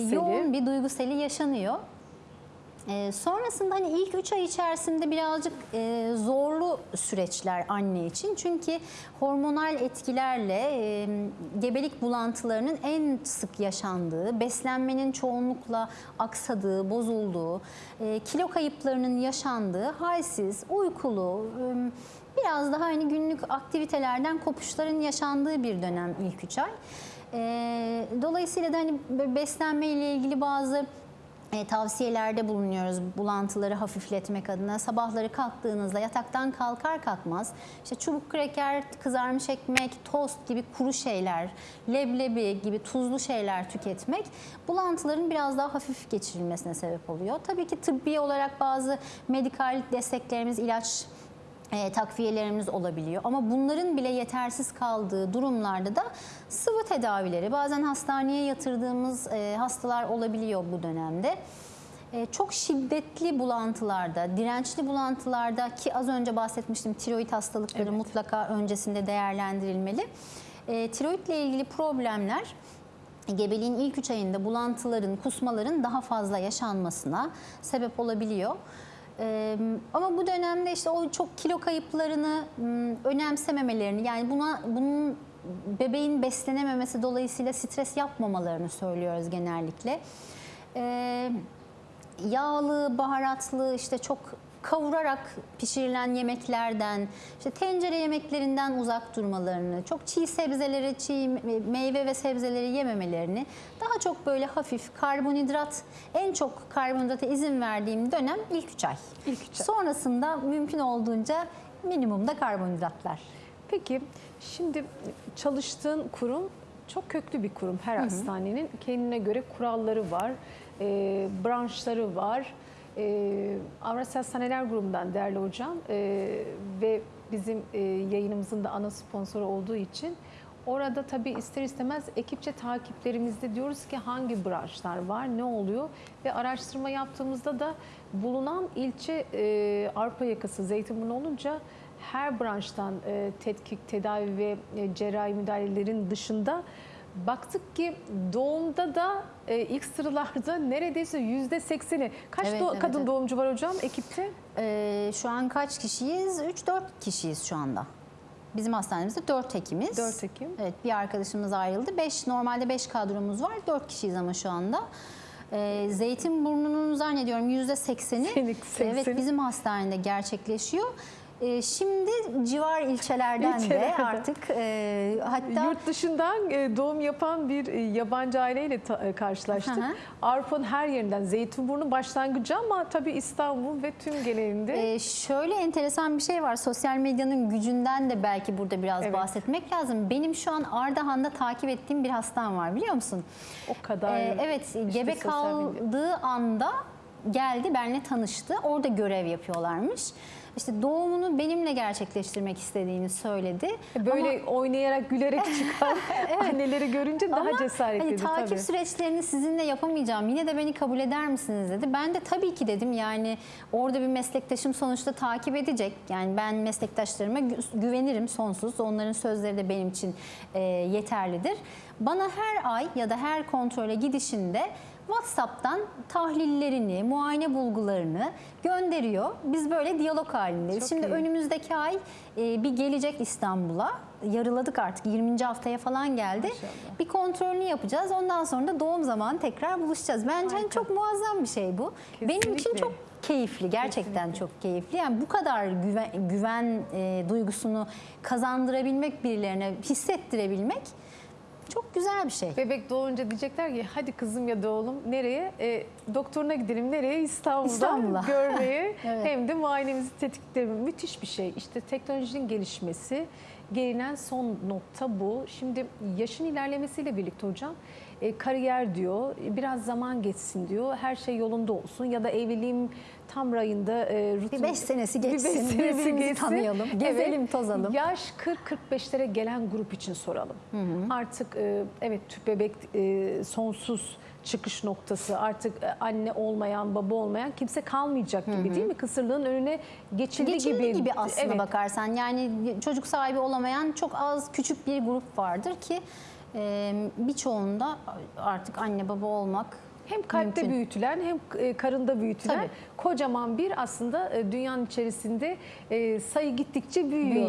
yoğun bir duyguseli yaşanıyor. Ee, sonrasında hani ilk 3 ay içerisinde birazcık e, zorlu süreçler anne için. Çünkü hormonal etkilerle e, gebelik bulantılarının en sık yaşandığı, beslenmenin çoğunlukla aksadığı, bozulduğu, e, kilo kayıplarının yaşandığı, halsiz, uykulu, e, biraz daha hani günlük aktivitelerden kopuşların yaşandığı bir dönem ilk 3 ay. E, dolayısıyla da hani beslenme ile ilgili bazı e, tavsiyelerde bulunuyoruz bulantıları hafifletmek adına. Sabahları kalktığınızda yataktan kalkar kalkmaz işte çubuk kreker, kızarmış ekmek, tost gibi kuru şeyler, leblebi gibi tuzlu şeyler tüketmek bulantıların biraz daha hafif geçirilmesine sebep oluyor. Tabii ki tıbbi olarak bazı medikal desteklerimiz, ilaç e, takviyelerimiz olabiliyor. Ama bunların bile yetersiz kaldığı durumlarda da sıvı tedavileri, bazen hastaneye yatırdığımız e, hastalar olabiliyor bu dönemde. E, çok şiddetli bulantılarda, dirençli bulantılarda ki az önce bahsetmiştim tiroid hastalıkları mutlaka öncesinde değerlendirilmeli. E, tiroidle ilgili problemler gebeliğin ilk 3 ayında bulantıların, kusmaların daha fazla yaşanmasına sebep olabiliyor. Ama bu dönemde işte o çok kilo kayıplarını önemsememelerini yani buna bunun bebeğin beslenememesi dolayısıyla stres yapmamalarını söylüyoruz genellikle. Ee, yağlı, baharatlı işte çok kavurarak pişirilen yemeklerden, işte tencere yemeklerinden uzak durmalarını, çok çiğ sebzeleri, çiğ meyve ve sebzeleri yememelerini, daha çok böyle hafif karbonhidrat, en çok karbonhidrata izin verdiğim dönem ilk 3 ay. İlk üç ay. Sonrasında mümkün olduğunca minimumda karbonhidratlar. Peki şimdi çalıştığın kurum çok köklü bir kurum. Her hastanenin kendine göre kuralları var, e, branşları var. E, Avrasya Hastaneler Grubu'ndan değerli hocam e, ve bizim e, yayınımızın da ana sponsoru olduğu için orada tabii ister istemez ekipçe takiplerimizde diyoruz ki hangi branşlar var, ne oluyor? Ve araştırma yaptığımızda da bulunan ilçe e, Arpa yakası Zeytinburnu olunca her branştan e, tetkik, tedavi ve e, cerrahi müdahalelerin dışında baktık ki doğumda da e, ilk sıralarda neredeyse yüzde sekseni. Kaç Evet, do- evet, kadın evet. doğumcu var hocam ekipte? Ee, şu an kaç kişiyiz? 3-4 kişiyiz şu anda. Bizim hastanemizde 4 hekimiz. 4 Ekim. Evet bir arkadaşımız ayrıldı. 5 normalde 5 kadromuz var. 4 kişiyiz ama şu anda. Ee, Zeytinburnu'nun zannediyorum %80'i Senin- sekseni. evet bizim hastanede gerçekleşiyor. Ee, şimdi civar ilçelerden de İlçelerden. artık e, hatta Yurt dışından e, doğum yapan bir e, yabancı aileyle ta- e, karşılaştık. Avrupa'nın her yerinden Zeytinburnu başlangıcı ama tabii İstanbul ve tüm genelinde Ee, şöyle enteresan bir şey var. Sosyal medyanın gücünden de belki burada biraz Evet. bahsetmek lazım. Benim şu an Ardahan'da takip ettiğim bir hastam var biliyor musun? o kadar Ee, evet, işte gebe kaldığı anda geldi, benimle tanıştı. Orada görev yapıyorlarmış. İşte doğumunu benimle gerçekleştirmek istediğini söyledi. Böyle oynayarak gülerek çıkan anneleri görünce daha Ama cesaretliydi hani takip tabii. süreçlerini sizinle yapamayacağım. Yine de beni kabul eder misiniz dedi. Ben de tabii ki dedim. Yani orada bir meslektaşım sonuçta takip edecek. Yani ben meslektaşlarıma gü- güvenirim sonsuz. Onların sözleri de benim için e, yeterlidir. Bana her ay ya da her kontrole gidişinde WhatsApp'tan tahlillerini, muayene bulgularını gönderiyor. Biz böyle diyalog halindeyiz. Çok Şimdi iyi. önümüzdeki ay e, bir gelecek İstanbul'a. Yarıladık artık 20. haftaya falan geldi. Maşallah. Bir kontrolünü yapacağız. Ondan sonra da doğum zamanı tekrar buluşacağız. Bence hani çok muazzam bir şey bu. Benim için Kesinlikle. çok keyifli. Gerçekten Kesinlikle. çok keyifli. Yani bu kadar güven, güven e, duygusunu kazandırabilmek birilerine, hissettirebilmek çok güzel bir şey. Bebek doğunca diyecekler ki hadi kızım ya da oğlum nereye? E, doktoruna gidelim nereye? İstanbul'da İstanbul'a. görmeye Evet. hem de muayenemizi tetikleyelim. Müthiş bir şey. İşte teknolojinin gelişmesi, gelinen son nokta bu. Şimdi yaşın ilerlemesiyle birlikte hocam e, kariyer diyor, biraz zaman geçsin diyor, her şey yolunda olsun ya da evliliğim tam rayında e, rutin... Bir beş senesi Bir geçsin, beş senesi birbirimizi geçsin. tanıyalım, gezelim, tozalım. Yaş 40-45'lere gelen grup için soralım. Artık e, evet tüp bebek e, sonsuz çıkış noktası. Artık e, anne olmayan, baba olmayan kimse kalmayacak gibi değil mi? Kısırlığın önüne geçildi, Geçildi gibi, gibi. aslında evet. bakarsan. Yani çocuk sahibi olamayan çok az küçük bir grup vardır ki e, birçoğunda artık anne baba olmak hem kalpte Mümkün. büyütülen hem e, karında büyütülen Tabii. kocaman bir aslında dünyanın içerisinde sayı gittikçe büyüyor.